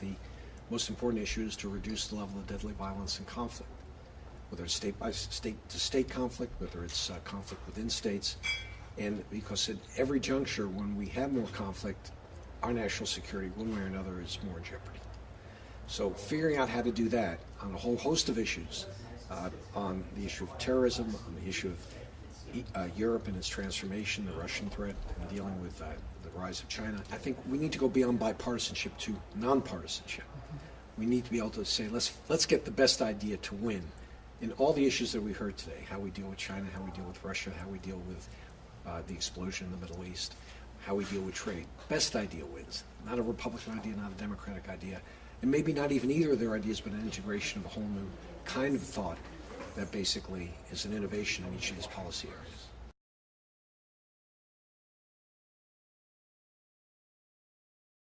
The most important issue is to reduce the level of deadly violence and conflict, whether it's state by state to state conflict, whether it's uh, conflict within states, and because at every juncture, when we have more conflict, our national security, one way or another, is more in jeopardy. So figuring out how to do that on a whole host of issues, uh, on the issue of terrorism, on the issue of uh, Europe and its transformation, the Russian threat, and dealing with uh, the rise of China, I think we need to go beyond bipartisanship to nonpartisanship. We need to be able to say, let's let's get the best idea to win in all the issues that we heard today: how we deal with China, how we deal with Russia, how we deal with uh, the explosion in the Middle East, how we deal with trade. Best idea wins. Not a Republican idea, not a Democratic idea, and maybe not even either of their ideas, but an integration of a whole new kind of thought that basically is an innovation in each of these policy areas.